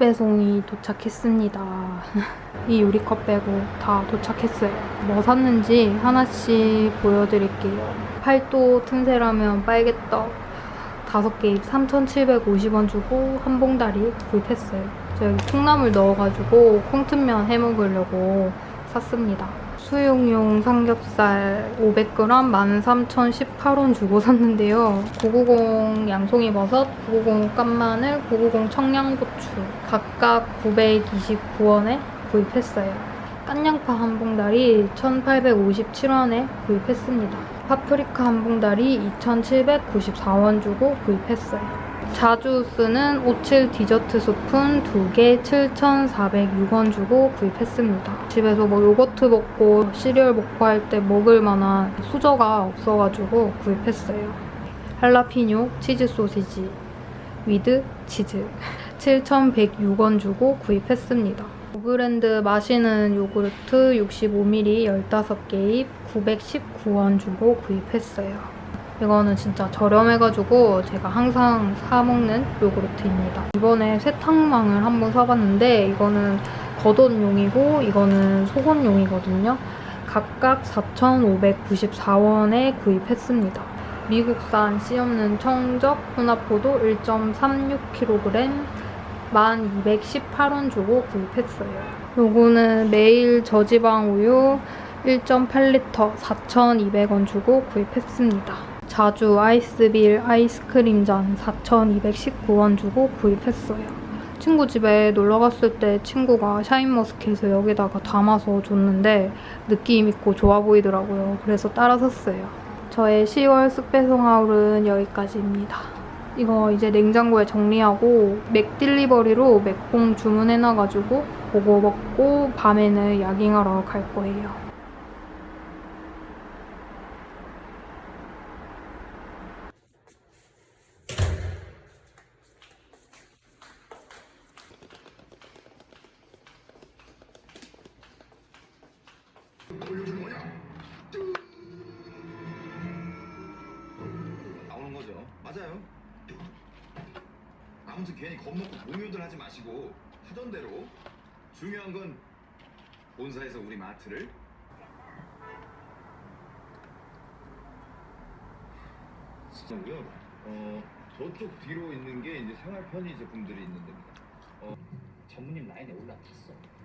숙배송이 도착했습니다. 이 유리컵 빼고 다 도착했어요. 뭐 샀는지 하나씩 보여드릴게요. 팔도 틈새라면 빨개떡 5개 3,750원 주고 한 봉다리 구입했어요. 저 여기 콩나물 넣어가지고 콩튼면 해먹으려고 샀습니다. 수육용 삼겹살 500g 13,018원 주고 샀는데요. 990 양송이 버섯, 990 깐마늘, 990 청양고추 각각 929원에 구입했어요. 깐양파 한 봉다리 1,857원에 구입했습니다. 파프리카 한 봉다리 2,794원 주고 구입했어요. 자주 쓰는 옻칠 디저트 스푼 2개 7,406원 주고 구입했습니다. 집에서 뭐 요거트 먹고 시리얼 먹고 할 때 먹을 만한 수저가 없어가지고 구입했어요. 할라피뇨 치즈 소시지 with 치즈 7,106원 주고 구입했습니다. 브랜드 마시는 요구르트 65ml 15개입 919원 주고 구입했어요. 이거는 진짜 저렴해가지고 제가 항상 사 먹는 요구르트입니다. 이번에 세탁망을 한번 사봤는데 이거는 겉옷용이고 이거는 속옷용이거든요. 각각 4,594원에 구입했습니다. 미국산 씨 없는 청적 혼합포도 1.36kg 1,218원 주고 구입했어요. 요거는 매일 저지방 우유 1.8리터 4,200원 주고 구입했습니다. 자주 아이스빌 아이스크림 잔 4,219원 주고 구입했어요. 친구 집에 놀러 갔을 때 친구가 샤인머스켓을 여기다가 담아서 줬는데 느낌 있고 좋아 보이더라고요. 그래서 따라 샀어요. 저의 10월 쑥배송 하울은 여기까지입니다. 이거 이제 냉장고에 정리하고 맥딜리버리로 맥봉 주문해놔가지고 그거 먹고 밤에는 야깅하러 갈 거예요. 나오는 거죠. 맞아요. 아무튼 괜히 겁먹고 공유들 하지 마시고 하던 대로 중요한 건 본사에서 우리 마트를 고요 어 저쪽 뒤로 있는 게 이제 생활 편의 제품들이 있는 데입니다. 어, 전무님 라인에 올라탔어.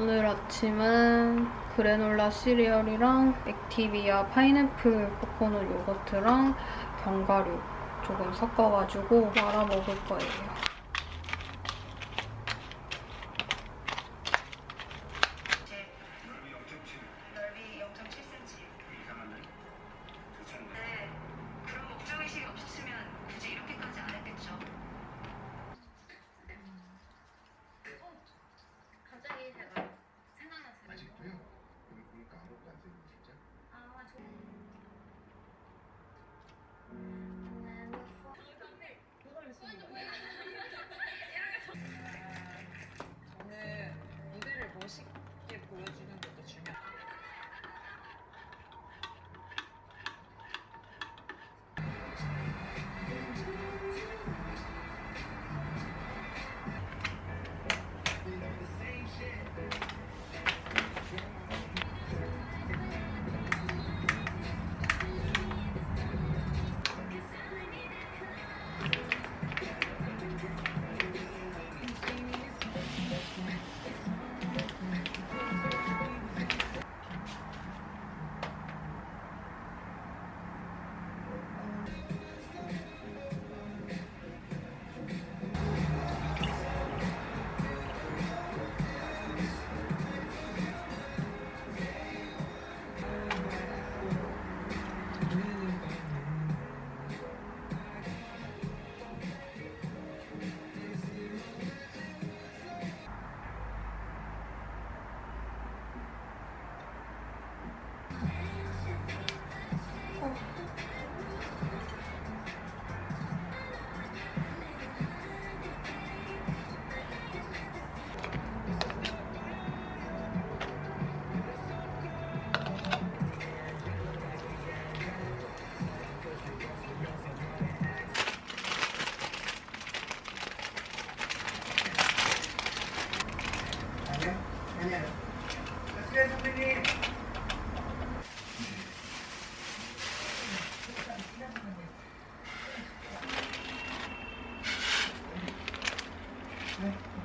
오늘 아침은 그래놀라 시리얼이랑 액티비아 파인애플 코코넛 요거트랑 견과류 조금 섞어가지고 말아 먹을 거예요. 세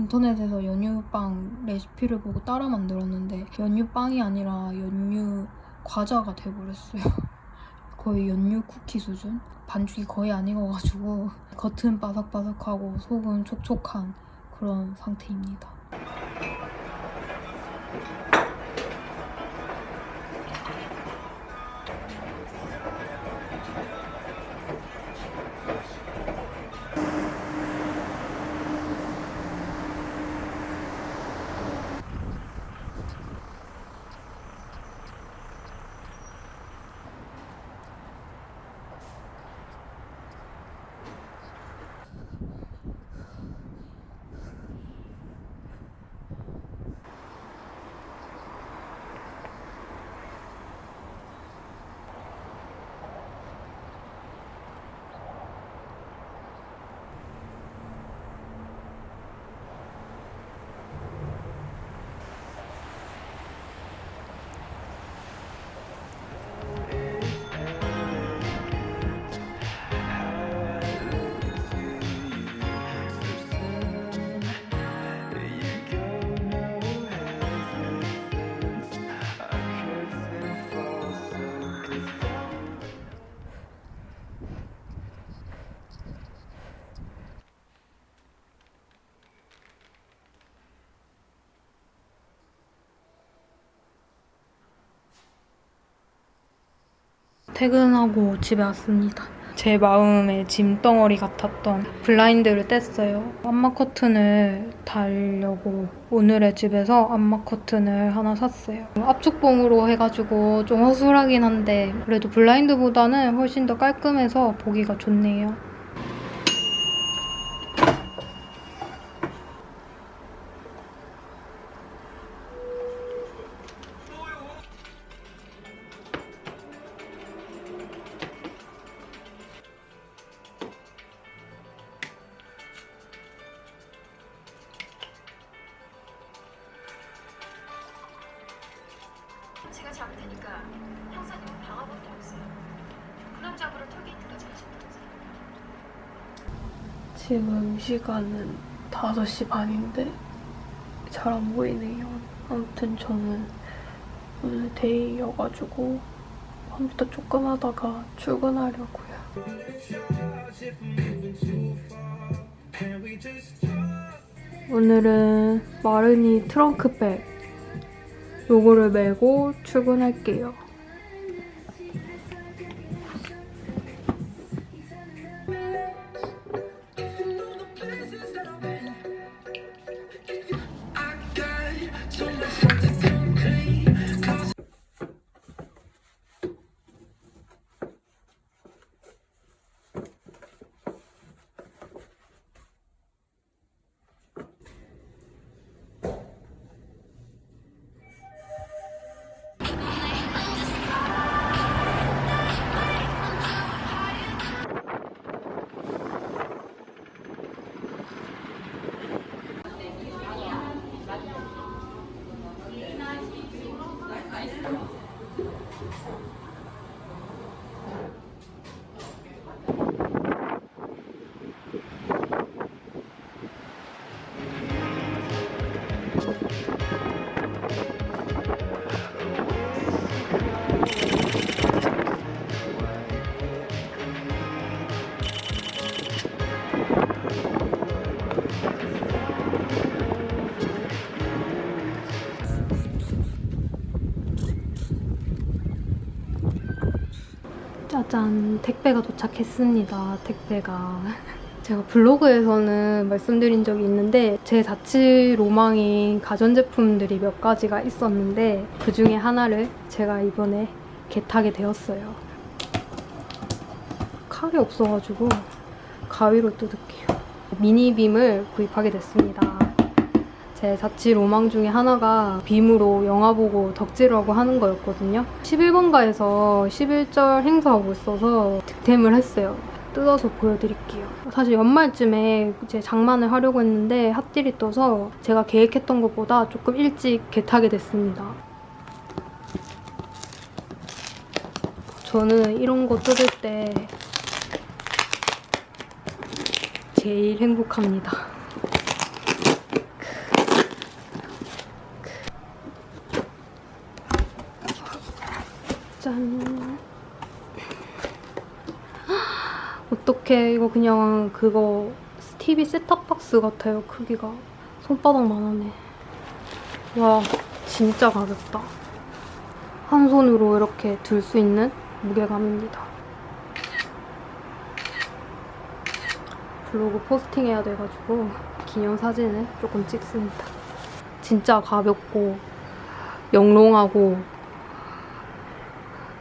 인터넷에서 연유빵 레시피를 보고 따라 만들었는데 연유빵이 아니라 연유 과자가 돼버렸어요. 거의 연유 쿠키 수준? 반죽이 거의 안 익어가지고 겉은 바삭바삭하고 속은 촉촉한 그런 상태입니다. 퇴근하고 집에 왔습니다. 제 마음의 짐덩어리 같았던 블라인드를 뗐어요. 암막 커튼을 달려고 오늘의 집에서 암막 커튼을 하나 샀어요. 압축봉으로 해가지고 좀 허술하긴 한데 그래도 블라인드보다는 훨씬 더 깔끔해서 보기가 좋네요. 제가 잡을 테니까 형사님 방아밖에 없어요. 그놈 잡으러 톨게이트까지 가신다면서요. 지금 시간은 5시 반인데 잘 안 보이네요. 아무튼 저는 오늘 데이여가지고 컴퓨터 조금 하다가 출근하려고요. 오늘은 마르니 트렁크백 요거를 메고 출근할게요. 짜잔, 택배가 도착했습니다. 택배가. 제가 블로그에서는 말씀드린 적이 있는데 제 자취 로망인 가전제품들이 몇 가지가 있었는데 그 중에 하나를 제가 이번에 겟하게 되었어요. 칼이 없어가지고 가위로 뜯을게요. 미니빔을 구입하게 됐습니다. 제 자취 로망 중에 하나가 빔으로 영화 보고 덕질하고 하는 거였거든요. 11번가에서 11절 행사하고 있어서 득템을 했어요. 뜯어서 보여드릴게요. 사실 연말쯤에 이제 장만을 하려고 했는데 핫딜이 떠서 제가 계획했던 것보다 조금 일찍 겟하게 됐습니다. 저는 이런 거 뜯을 때 제일 행복합니다. 어떡해. 이거 그냥 그거 TV 셋탑박스 같아요. 크기가. 손바닥만 하네. 와, 진짜 가볍다. 한 손으로 이렇게 들 수 있는 무게감입니다. 블로그 포스팅해야 돼가지고 기념사진을 조금 찍습니다. 진짜 가볍고 영롱하고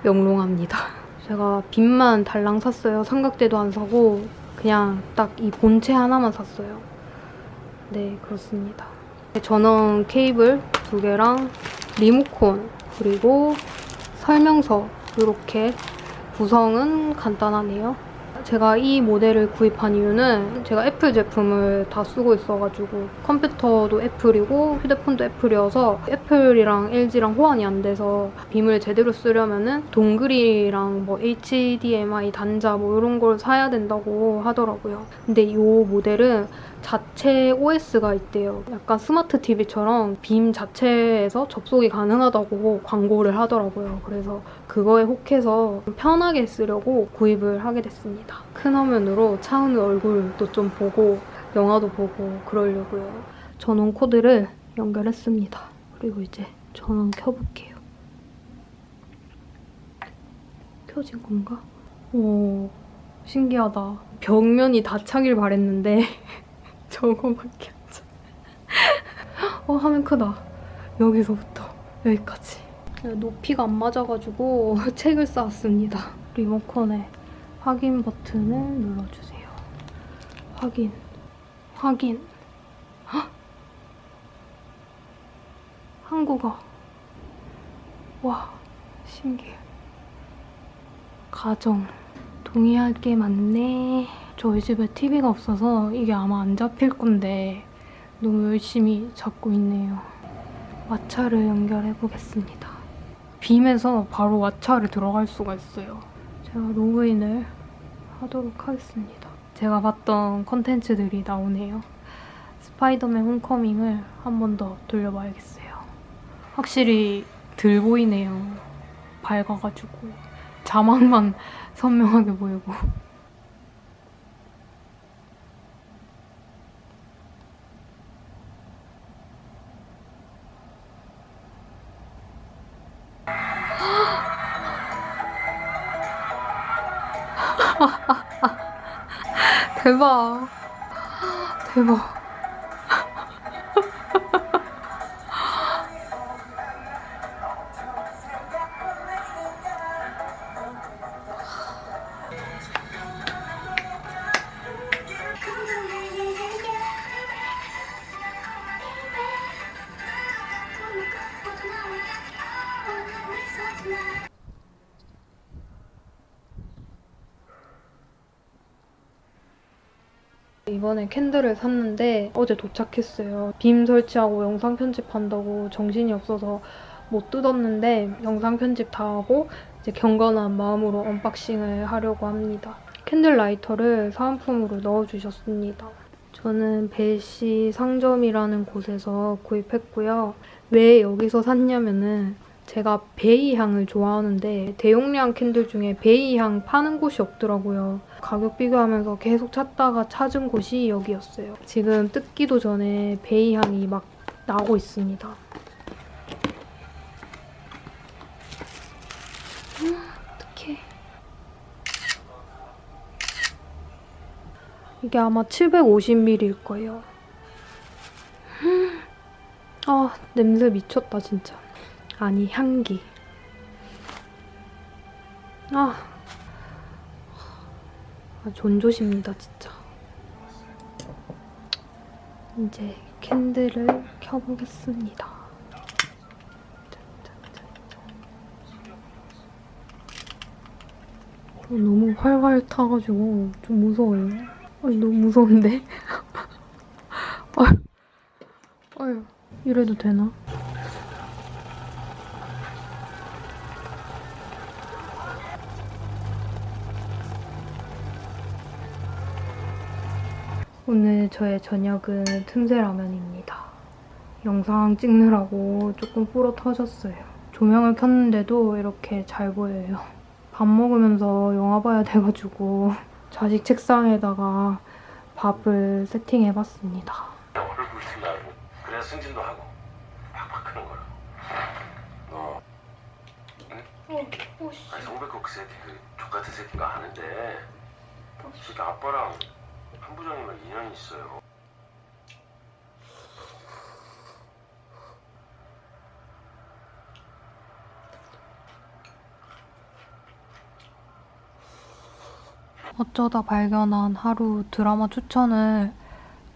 영롱합니다. 제가 빔만 달랑 샀어요. 삼각대도 안 사고 그냥 딱 이 본체 하나만 샀어요. 네, 그렇습니다. 전원 케이블 두 개랑 리모콘 그리고 설명서 이렇게 구성은 간단하네요. 제가 이 모델을 구입한 이유는 제가 애플 제품을 다 쓰고 있어가지고 컴퓨터도 애플이고 휴대폰도 애플이어서 애플이랑 LG랑 호환이 안 돼서 빔을 제대로 쓰려면 은 dongle이랑 뭐 HDMI 단자 뭐 이런 걸 사야 된다고 하더라고요. 근데 이 모델은 자체 OS가 있대요. 약간 스마트 TV처럼 빔 자체에서 접속이 가능하다고 광고를 하더라고요. 그래서 그거에 혹해서 편하게 쓰려고 구입을 하게 됐습니다. 큰 화면으로 차은우 얼굴도 좀 보고 영화도 보고 그러려고요. 전원 코드를 연결했습니다. 그리고 이제 전원 켜볼게요. 펴진 건가? 오, 신기하다. 벽면이 다 차길 바랬는데 저거밖에 안 차. 어, 화면 크다. 여기서부터 여기까지. 높이가 안 맞아가지고 책을 쌓았습니다. 리모컨에 확인 버튼을 눌러주세요. 확인, 확인. 헉! 한국어. 와, 신기해. 가정. 동의할 게 많네. 저희 집에 TV가 없어서 이게 아마 안 잡힐 건데 너무 열심히 잡고 있네요. 왓챠를 연결해 보겠습니다. 빔에서 바로 왓챠를 들어갈 수가 있어요. 제가 로그인을 하도록 하겠습니다. 제가 봤던 컨텐츠들이 나오네요. 스파이더맨 홈커밍을 한 번 더 돌려봐야겠어요. 확실히 들 보이네요. 밝아가지고 자막만 선명하게 보이고 대박. 대박 candle을 샀는데 어제 도착했어요. 빔 설치하고 영상 편집한다고 정신이 없어서 못 뜯었는데 영상 편집 다 하고 이제 경건한 마음으로 unboxing을 하려고 합니다. candle 라이터를 사은품으로 넣어주셨습니다. 저는 벨시 상점이라는 곳에서 구입했고요. 왜 여기서 샀냐면은 제가 베이 향을 좋아하는데 대용량 candle 중에 베이 향 파는 곳이 없더라고요. 가격 비교하면서 계속 찾다가 찾은 곳이 여기였어요. 지금 뜯기도 전에 베이 향이 막 나고 있습니다. 음, 어떡해. 이게 아마 750ml일 거예요. 음, 아, 냄새 미쳤다, 진짜. 아니, 향기. 아. 아, 존조십니다, 진짜. 이제 캔들을 켜보겠습니다. 어, 너무 활활 타가지고 좀 무서워요. 아니, 너무 무서운데? 아유, 아유, 이래도 되나? 저의 저녁은 틈새 라면입니다. 영상 찍느라고 조금 불어 터졌어요. 조명을 켰는데도 이렇게 잘 보여요. 밥 먹으면서 영화 봐야 돼가지고 좌식 책상에다가 밥을 세팅해봤습니다. 줄 알고 그래야 승진도 하고 팍팍 크는 거라 너 아니 송백호 그 새끼 그 족같은 새끼인 거 아는데 이 새끼 아빠랑 한 부장님은 인연이 있어요 어쩌다 발견한 하루 드라마 추천을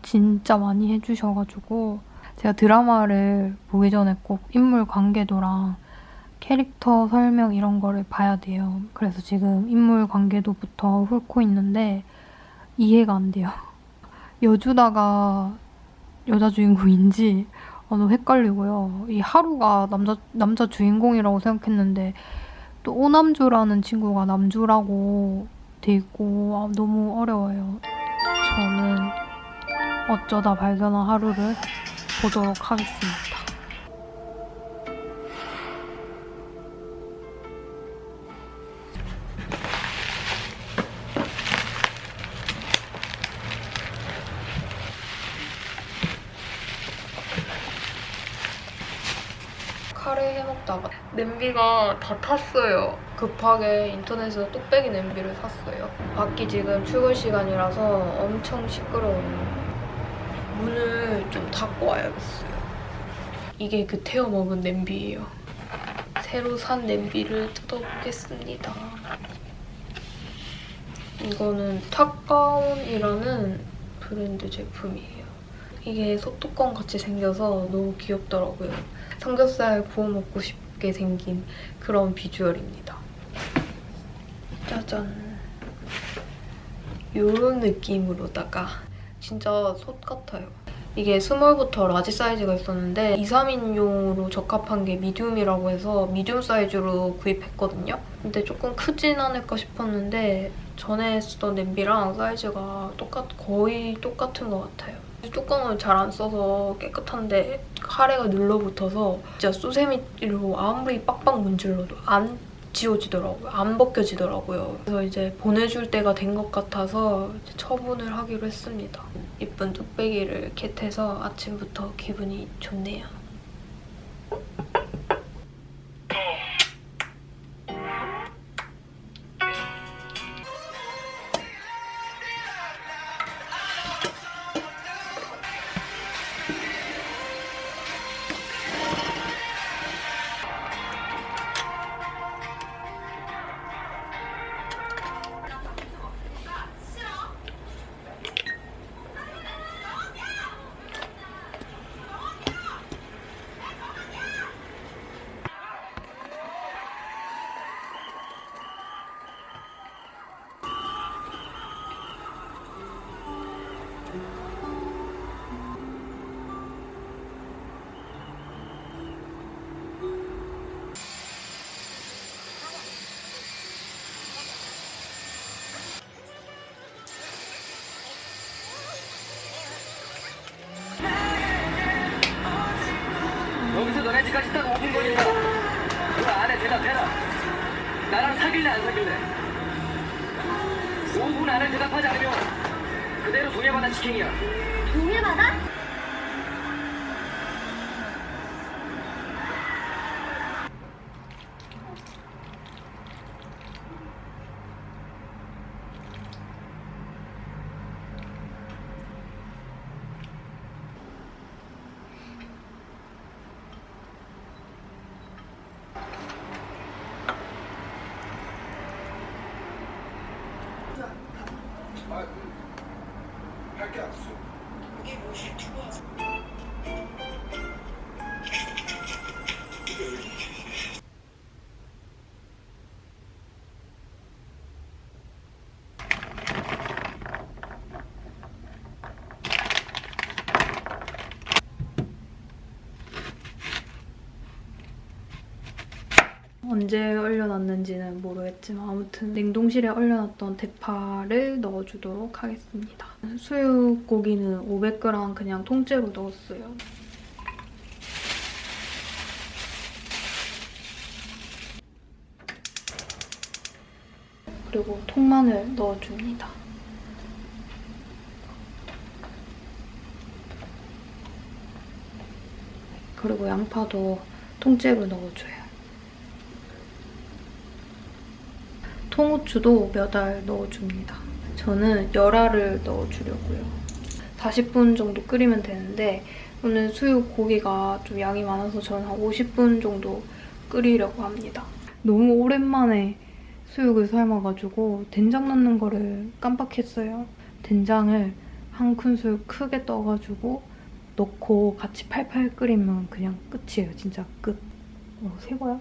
진짜 많이 해주셔가지고 제가 드라마를 보기 전에 꼭 인물 관계도랑 캐릭터 설명 이런 거를 봐야 돼요. 그래서 지금 인물 관계도부터 훑고 있는데 이해가 안 돼요. 여주다가 여자 주인공인지 어, 너무 헷갈리고요. 이 하루가 남자 남자 주인공이라고 생각했는데 또 오남주라는 친구가 남주라고 돼 있고 아, 너무 어려워요. 저는 어쩌다 발견한 하루를 보도록 하겠습니다. 냄비가 다 탔어요. 급하게 인터넷에서 뚝배기 냄비를 샀어요. 밖이 지금 출근 시간이라서 엄청 시끄러워요. 문을 좀 닫고 와야겠어요. 이게 그 태워 먹은 냄비예요. 새로 산 냄비를 뜯어보겠습니다. 이거는 탁가온이라는 브랜드 제품이에요. 이게 소뚜껑 같이 생겨서 너무 귀엽더라고요. 삼겹살 구워 먹고 싶 게 생긴 그런 비주얼입니다. 짜잔. 이런 느낌으로다가 진짜 솥 같아요. 이게 small부터 large 사이즈가 있었는데 2, 3인용으로 적합한 게 medium이라고 해서 medium 사이즈로 구입했거든요. 근데 조금 크진 않을까 싶었는데 전에 쓰던 냄비랑 사이즈가 똑같, 거의 똑같은 것 같아요. 뚜껑을 잘 안 써서 깨끗한데 카레가 눌러붙어서 진짜 수세미로 아무리 빡빡 문질러도 안 지워지더라고요. 안 벗겨지더라고요. 그래서 이제 보내줄 때가 된 것 같아서 처분을 하기로 했습니다. 이쁜 뚝배기를 겟해서 아침부터 기분이 좋네요. 사귈래 안 사귈래? 5분 안에 대답하지 않으면 그대로 동해바다 직행이야. 동해바다? 언제 얼려놨는지는 모르겠지만 아무튼 냉동실에 얼려놨던 대파를 넣어주도록 하겠습니다. 수육고기는 500g 그냥 통째로 넣었어요. 그리고 통마늘 넣어줍니다. 그리고 양파도 통째로 넣어줘요. 통후추도 몇 알 넣어줍니다. 저는 열알을 넣어주려고요. 40분 정도 끓이면 되는데 오늘 수육 고기가 좀 양이 많아서 저는 한 50분 정도 끓이려고 합니다. 너무 오랜만에 수육을 삶아가지고 된장 넣는 거를 깜빡했어요. 된장을 한 큰술 크게 떠가지고 넣고 같이 팔팔 끓이면 그냥 끝이에요. 진짜 끝. 어, 새 거야?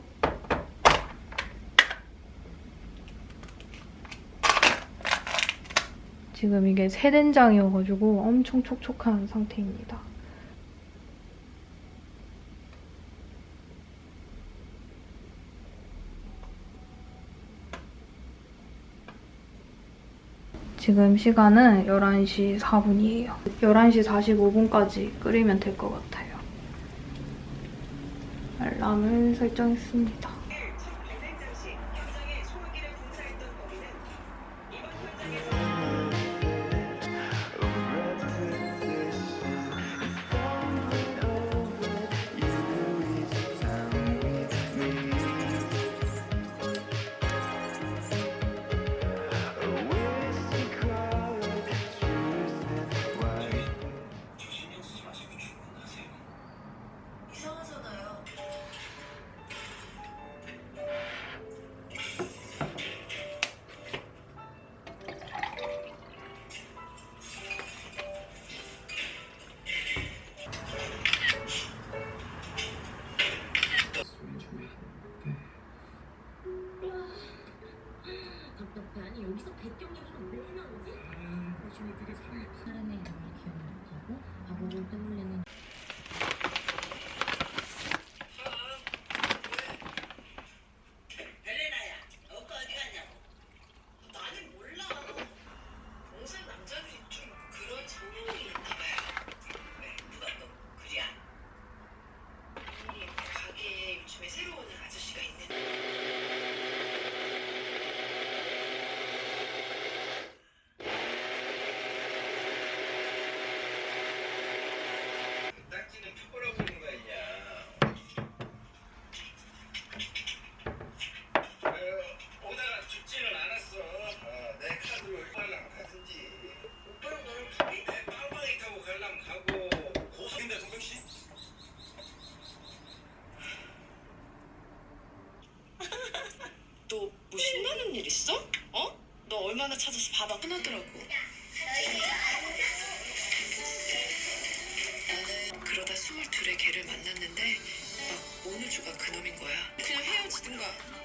지금 이게 새된장이어가지고 엄청 촉촉한 상태입니다. 지금 시간은 11시 4분이에요. 11시 45분까지 끓이면 될 것 같아요. 알람을 설정했습니다.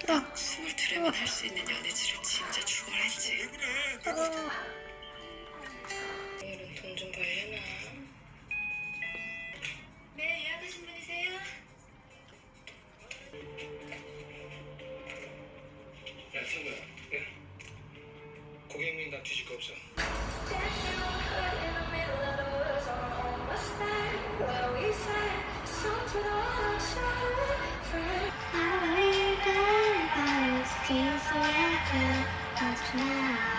헤어지든가. 딱 스물둘에만 할 수 있는 연애질을 진짜 죽어라 했지. 왜 그래? 오늘은 돈좀 벌려나? 네, 예약하신 분이세요? 야, 친구야. 예? 고객님 나 뒤질 거 없어. Seems like it, now.